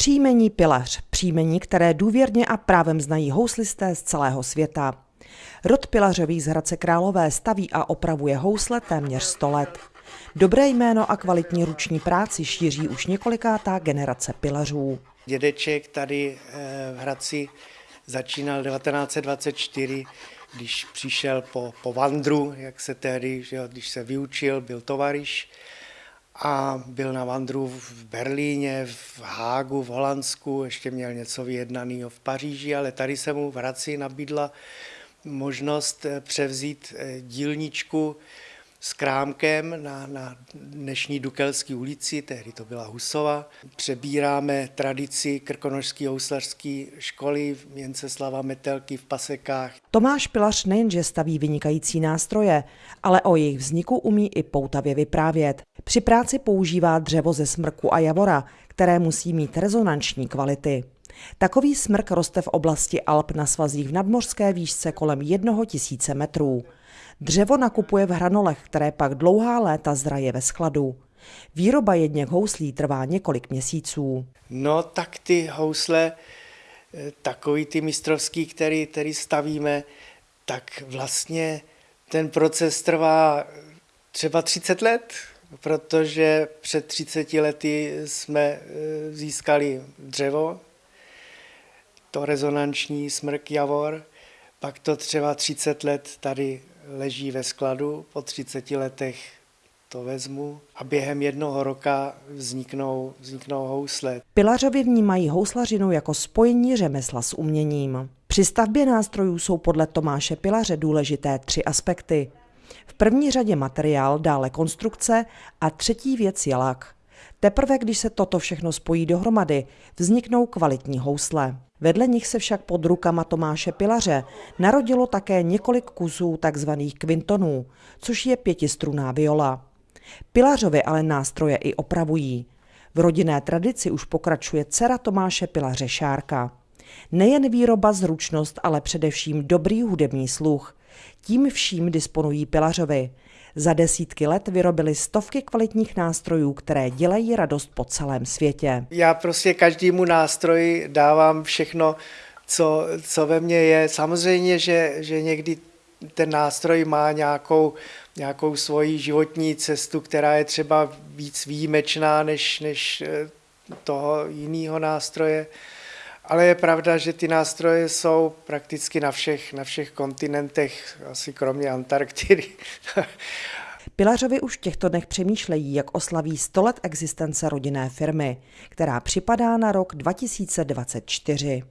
Příjmení Pilař, příjmení, které důvěrně a právem znají houslisté z celého světa. Rod Pilařových z Hradce Králové staví a opravuje housle téměř 100 let. Dobré jméno a kvalitní ruční práci šíří už několikátá generace pilařů. Dědeček tady eh, v Hradci začínal 1924, když přišel po, po Vandru, jak se tehdy, že když se vyučil, byl tovariš a byl na Vandru v Berlíně, v Hágu, v Holandsku, ještě měl něco vyjednaného v Paříži, ale tady se mu v Hradci nabídla možnost eh, převzít eh, dílničku s krámkem na, na dnešní Dukelské ulici, tehdy to byla Husova. Přebíráme tradici krkonožské houslařské školy Měnceslava Metelky v Pasekách. Tomáš Pilař nejenže staví vynikající nástroje, ale o jejich vzniku umí i poutavě vyprávět. Při práci používá dřevo ze smrku a javora, které musí mít rezonanční kvality. Takový smrk roste v oblasti Alp na svazích v nadmořské výšce kolem jednoho tisíce metrů. Dřevo nakupuje v hranolech, které pak dlouhá léta zraje ve skladu. Výroba jedněch houslí trvá několik měsíců. No tak ty housle, eh, takový ty mistrovský, který, který stavíme, tak vlastně ten proces trvá třeba 30 let, protože před 30 lety jsme eh, získali dřevo, to rezonanční smrk javor, pak to třeba 30 let tady leží ve skladu, po 30 letech to vezmu a během jednoho roka vzniknou, vzniknou housle. Pilařovi vnímají houslařinu jako spojení řemesla s uměním. Při stavbě nástrojů jsou podle Tomáše Pilaře důležité tři aspekty. V první řadě materiál, dále konstrukce a třetí věc je lak. Teprve když se toto všechno spojí dohromady, vzniknou kvalitní housle. Vedle nich se však pod rukama Tomáše Pilaře narodilo také několik kusů tzv. kvintonů, což je pětistruná viola. Pilařovi ale nástroje i opravují. V rodinné tradici už pokračuje dcera Tomáše Pilaře Šárka. Nejen výroba, zručnost, ale především dobrý hudební sluch. Tím vším disponují Pilařovi. Za desítky let vyrobili stovky kvalitních nástrojů, které dělají radost po celém světě. Já prostě každému nástroji dávám všechno, co, co ve mně je. Samozřejmě, že, že někdy ten nástroj má nějakou, nějakou svoji životní cestu, která je třeba víc výjimečná než, než eh, toho jiného nástroje. Ale je pravda, že ty nástroje jsou prakticky na všech, na všech kontinentech, asi kromě Antarktidy. Pilařovi už v těchto dnech přemýšlejí, jak oslaví 100 let existence rodinné firmy, která připadá na rok 2024.